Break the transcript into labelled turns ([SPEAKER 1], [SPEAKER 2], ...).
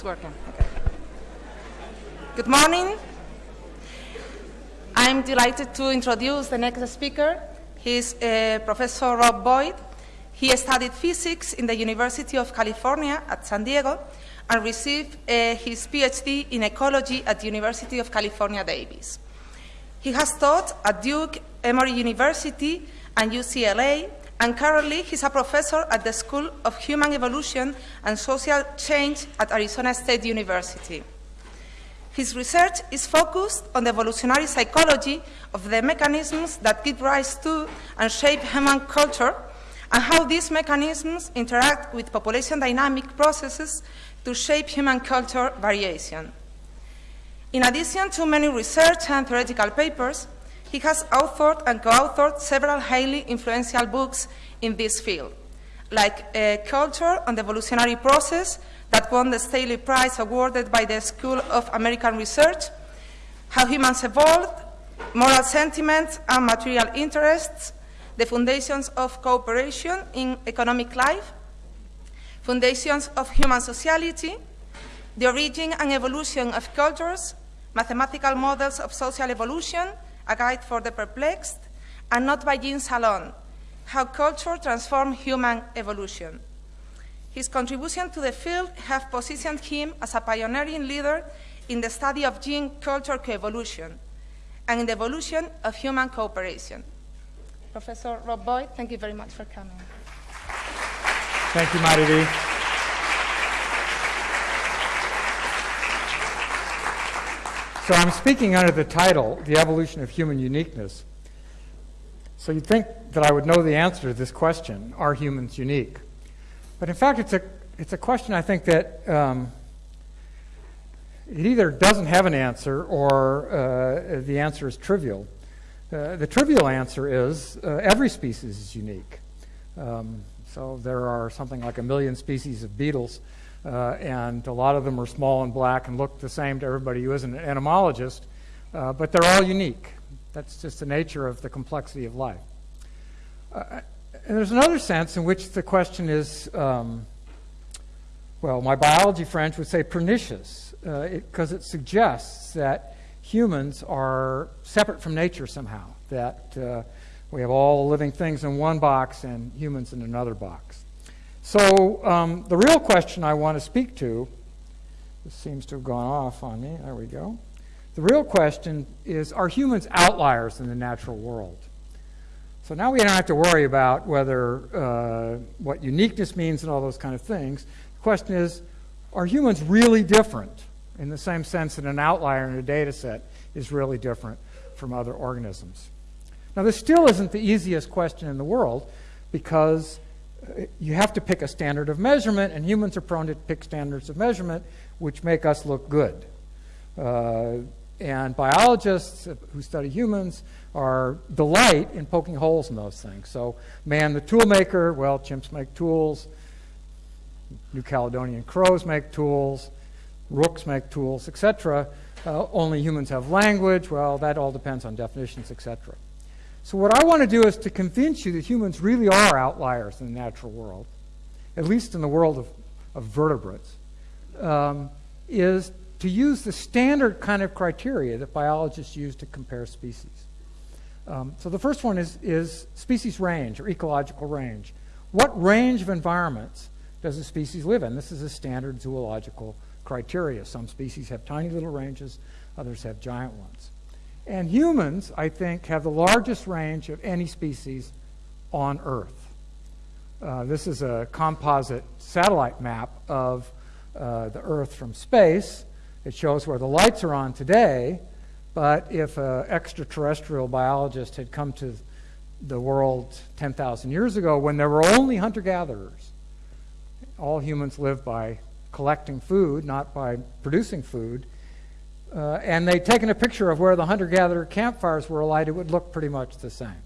[SPEAKER 1] It's working. Okay. Good morning. I'm delighted to introduce the next speaker. He's uh, Professor Rob Boyd. He studied physics in the University of California at San Diego and received uh, his PhD in ecology at the University of California, Davis. He has taught at Duke, Emory University, and UCLA, and currently he's a professor at the School of Human Evolution and Social Change at Arizona State University. His research is focused on the evolutionary psychology of the mechanisms that give rise to and shape human culture and how these mechanisms interact with population dynamic processes to shape human culture variation. In addition to many research and theoretical papers, he has authored and co-authored several highly influential books in this field, like uh, Culture and the Evolutionary Process that won the Staley Prize awarded by the School of American Research, How Humans Evolved, Moral Sentiments and Material Interests, the Foundations of Cooperation in Economic Life, Foundations of Human Sociality, The Origin and Evolution of Cultures, Mathematical Models of Social Evolution, a guide for the perplexed, and not by genes alone, how culture transforms human evolution. His contribution to the field have positioned him as a pioneering leader in the study of gene-culture coevolution and in the evolution of human cooperation. Professor Rob Boyd, thank you very much for coming.
[SPEAKER 2] Thank you, Mariví. So I'm speaking under the title, The Evolution of Human Uniqueness. So you'd think that I would know the answer to this question, are humans unique? But in fact, it's a, it's a question I think that um, it either doesn't have an answer or uh, the answer is trivial. Uh, the trivial answer is uh, every species is unique. Um, so there are something like a million species of beetles uh, and a lot of them are small and black and look the same to everybody who isn't an entomologist, uh, but they're all unique. That's just the nature of the complexity of life. Uh, and there's another sense in which the question is, um, well, my biology friends would say pernicious, because uh, it, it, suggests that humans are separate from nature somehow, that uh, we have all living things in one box and humans in another box. So um, the real question I want to speak to, this seems to have gone off on me. There we go. The real question is, are humans outliers in the natural world? So now we don't have to worry about whether uh, what uniqueness means and all those kind of things. The question is, are humans really different in the same sense that an outlier in a data set is really different from other organisms? Now, this still isn't the easiest question in the world because you have to pick a standard of measurement, and humans are prone to pick standards of measurement which make us look good. Uh, and biologists who study humans are delight in poking holes in those things. So, man, the tool maker, well, chimps make tools, New Caledonian crows make tools, rooks make tools, etc. Uh, only humans have language. Well, that all depends on definitions, etc. So what I want to do is to convince you that humans really are outliers in the natural world, at least in the world of, of vertebrates, um, is to use the standard kind of criteria that biologists use to compare species. Um, so the first one is, is species range or ecological range. What range of environments does a species live in? This is a standard zoological criteria. Some species have tiny little ranges, others have giant ones. And humans, I think, have the largest range of any species on Earth. Uh, this is a composite satellite map of uh, the Earth from space. It shows where the lights are on today, but if an extraterrestrial biologist had come to the world 10,000 years ago when there were only hunter gatherers, all humans live by collecting food, not by producing food, uh, and they'd taken a picture of where the hunter-gatherer campfires were alight, it would look pretty much the same.